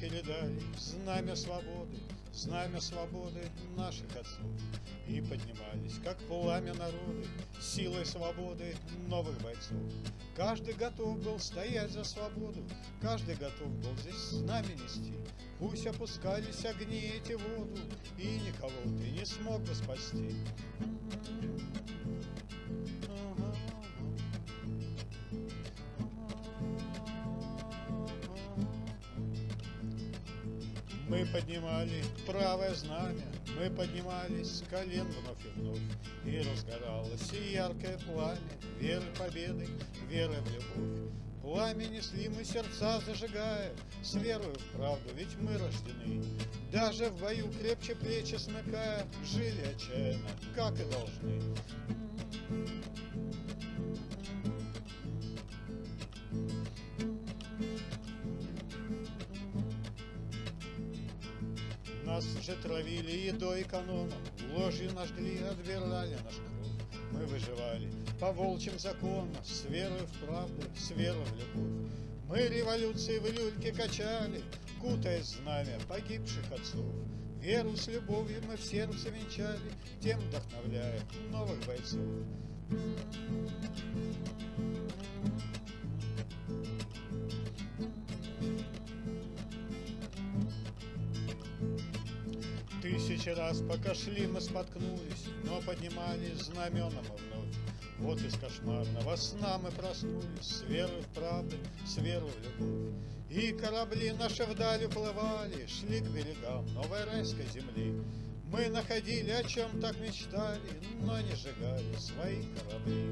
передали знамя свободы, знамя свободы наших отцов. И поднимались, как пламя народы, силой свободы новых бойцов. Каждый готов был стоять за свободу, каждый готов был здесь знамя нести. Пусть опускались огни эти воду, и никого ты не смог бы спасти. Мы поднимали правое знамя, мы поднимались с колен вновь и вновь, И разгоралось яркое пламя веры победы, веры в любовь. Пламя несли мы сердца зажигая, с верою в правду, ведь мы рождены. Даже в бою крепче плечи смыкая, жили отчаянно, как и должны. Нас же травили едой экономом, ложью наш жгли, отбирали наш кровь. Мы выживали по волчьим законам, с верой в правду, с верой в любовь. Мы революции в люльке качали, кутая знамя погибших отцов. Веру с любовью мы в сердце венчали, тем вдохновляя новых бойцов. Тысячи раз пока шли мы споткнулись, но поднимались знамена мы вновь. Вот из кошмарного сна мы проснулись с верой в правду, с верой в любовь. И корабли наши вдаль уплывали, шли к берегам новой райской земли. Мы находили, о чем так мечтали, но не сжигали свои корабли.